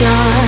sun